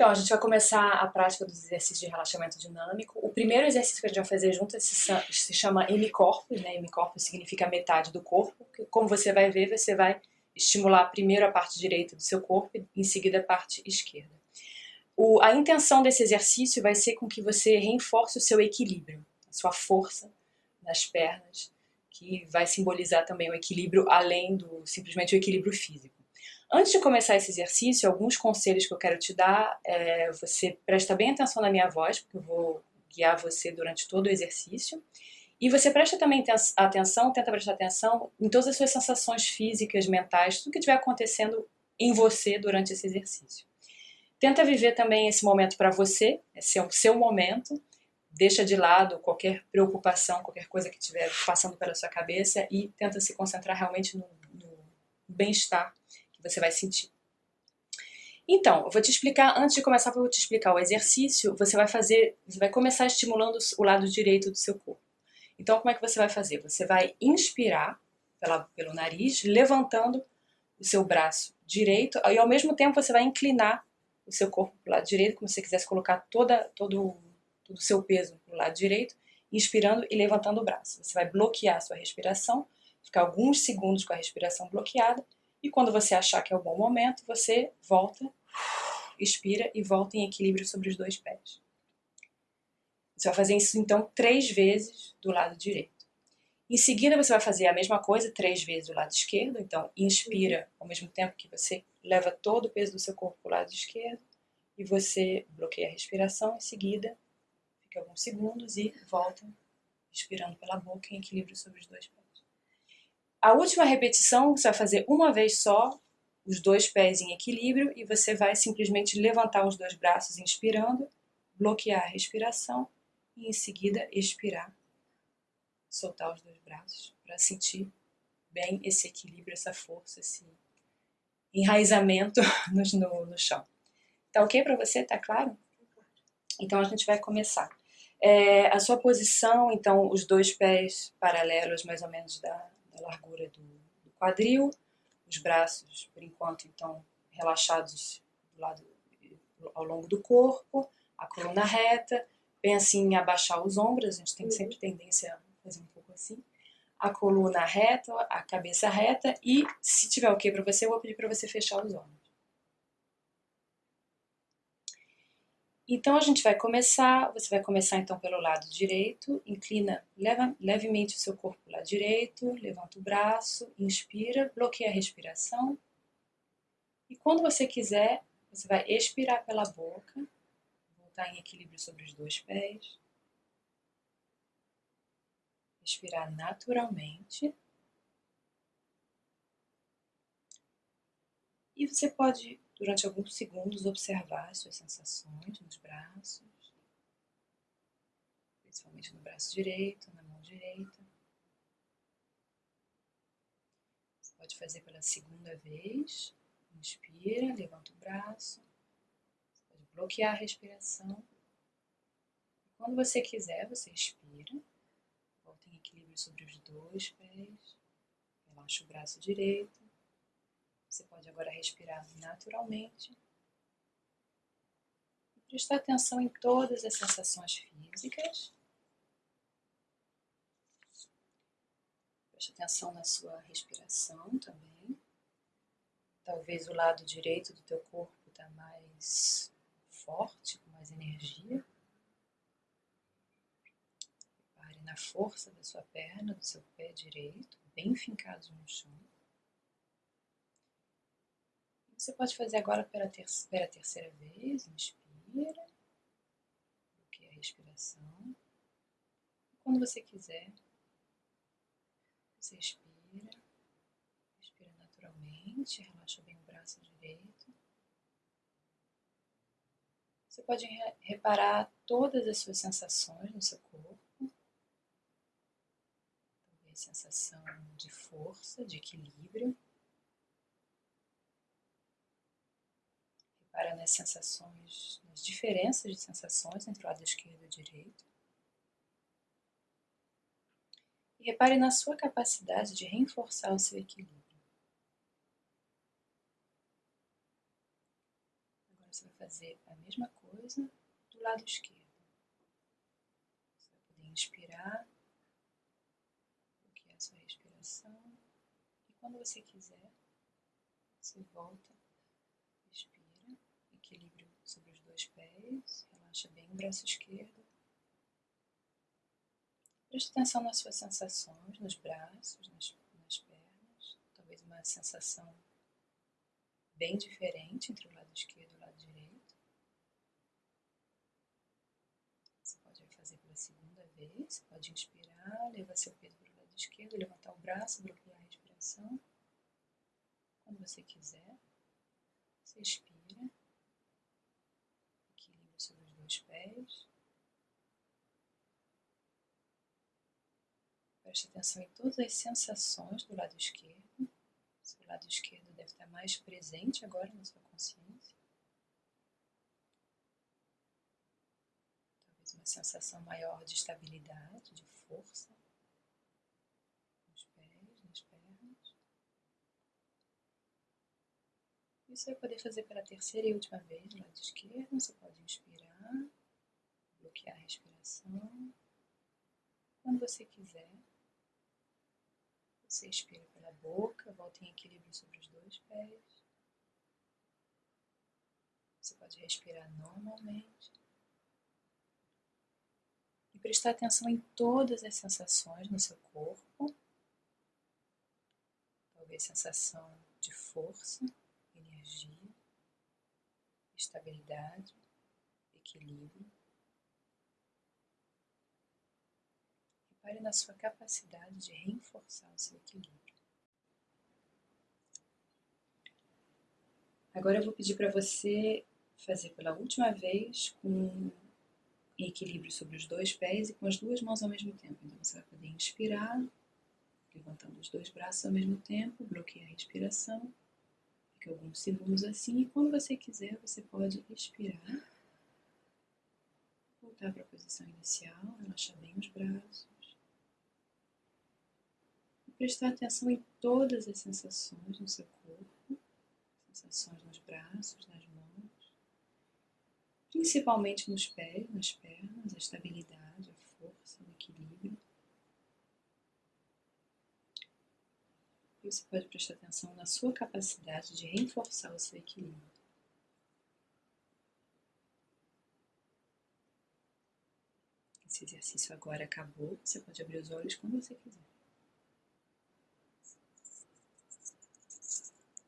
Então, a gente vai começar a prática dos exercícios de relaxamento dinâmico. O primeiro exercício que a gente vai fazer junto se chama hemicorpus, né? Hemicorpus significa metade do corpo. Como você vai ver, você vai estimular primeiro a parte direita do seu corpo em seguida a parte esquerda. O, a intenção desse exercício vai ser com que você reforce o seu equilíbrio, a sua força nas pernas, que vai simbolizar também o equilíbrio além do simplesmente o equilíbrio físico. Antes de começar esse exercício, alguns conselhos que eu quero te dar, é, você presta bem atenção na minha voz, porque eu vou guiar você durante todo o exercício. E você presta também atenção, tenta prestar atenção em todas as suas sensações físicas, mentais, tudo que estiver acontecendo em você durante esse exercício. Tenta viver também esse momento para você, esse é o seu momento. Deixa de lado qualquer preocupação, qualquer coisa que estiver passando pela sua cabeça e tenta se concentrar realmente no, no bem-estar você vai sentir. Então, eu vou te explicar, antes de começar, vou te explicar o exercício, você vai fazer, você vai começar estimulando o lado direito do seu corpo. Então, como é que você vai fazer? Você vai inspirar pela, pelo nariz, levantando o seu braço direito, e ao mesmo tempo você vai inclinar o seu corpo para o lado direito, como se você quisesse colocar toda, todo, todo o seu peso para o lado direito, inspirando e levantando o braço. Você vai bloquear a sua respiração, ficar alguns segundos com a respiração bloqueada, e quando você achar que é o bom momento, você volta, expira e volta em equilíbrio sobre os dois pés. Você vai fazer isso então três vezes do lado direito. Em seguida você vai fazer a mesma coisa três vezes do lado esquerdo, então inspira ao mesmo tempo que você leva todo o peso do seu corpo para o lado esquerdo e você bloqueia a respiração, em seguida fica alguns segundos e volta expirando pela boca em equilíbrio sobre os dois pés. A última repetição você vai fazer uma vez só, os dois pés em equilíbrio, e você vai simplesmente levantar os dois braços inspirando, bloquear a respiração e em seguida expirar, soltar os dois braços para sentir bem esse equilíbrio, essa força, esse enraizamento no, no, no chão. Tá ok para você? Tá claro? Então a gente vai começar. É, a sua posição, então, os dois pés paralelos mais ou menos da, largura do, do, quadril, os braços, por enquanto, então, relaxados do lado, ao longo do corpo, a coluna reta, bem assim, abaixar os ombros, a gente tem uhum. sempre tendência a fazer um pouco assim, a coluna reta, a cabeça reta, e se tiver ok para você, eu vou pedir para você fechar os olhos. Então a gente vai começar, você vai começar então pelo lado direito, inclina leva, levemente o seu corpo para o lado direito, levanta o braço, inspira, bloqueia a respiração. E quando você quiser, você vai expirar pela boca, voltar em equilíbrio sobre os dois pés. Respirar naturalmente. E você pode durante alguns segundos, observar suas sensações nos braços, principalmente no braço direito, na mão direita. Você pode fazer pela segunda vez. Inspira, levanta o braço. Você pode bloquear a respiração. Quando você quiser, você expira. Volta em equilíbrio sobre os dois pés. Relaxa o braço direito. Você pode agora respirar naturalmente e prestar atenção em todas as sensações físicas. Preste atenção na sua respiração também. Talvez o lado direito do teu corpo está mais forte, com mais energia. Repare na força da sua perna, do seu pé direito, bem fincado no chão. Você pode fazer agora pela, ter pela terceira vez. Inspira. Bloqueia a respiração. Quando você quiser, você expira. Respira naturalmente. Relaxa bem o braço direito. Você pode reparar todas as suas sensações no seu corpo. Sensação de força, de equilíbrio. Repara nas sensações, nas diferenças de sensações entre o lado esquerdo e o direito. E repare na sua capacidade de reforçar o seu equilíbrio. você vai fazer a mesma coisa do lado esquerdo. Você vai poder inspirar, bloquear sua respiração. E quando você quiser, você volta, respira, equilíbrio sobre os dois pés, relaxa bem o braço esquerdo. Preste atenção nas suas sensações, nos braços, nas, nas pernas. Talvez uma sensação bem diferente entre o lado esquerdo e o lado direito. Você pode fazer pela segunda vez. Você pode inspirar, levar seu peso para o lado esquerdo, levantar o braço, bloquear a respiração. Quando você quiser, você expira. Os pés. Preste atenção em todas as sensações do lado esquerdo. Seu lado esquerdo deve estar mais presente agora na sua consciência. Talvez uma sensação maior de estabilidade, de força nos pés, nas pernas. Isso vai poder fazer pela terceira e última vez do lado esquerdo. Você pode inspirar, bloquear a respiração. Quando você quiser, você expira pela boca, volta em equilíbrio sobre os dois pés. Você pode respirar normalmente. E prestar atenção em todas as sensações no seu corpo. Talvez sensação de força, energia, estabilidade, equilíbrio. Repare na sua capacidade de reforçar o seu equilíbrio. Agora eu vou pedir para você fazer pela última vez com equilíbrio sobre os dois pés e com as duas mãos ao mesmo tempo. Então você vai poder inspirar, levantando os dois braços ao mesmo tempo, bloqueia a respiração, fica alguns segundos assim e quando você quiser você pode expirar, voltar para a posição inicial, relaxar bem os braços prestar atenção em todas as sensações no seu corpo, sensações nos braços, nas mãos, principalmente nos pés, nas pernas, a estabilidade, a força, o equilíbrio. E você pode prestar atenção na sua capacidade de reforçar o seu equilíbrio. Esse exercício agora acabou, você pode abrir os olhos quando você quiser.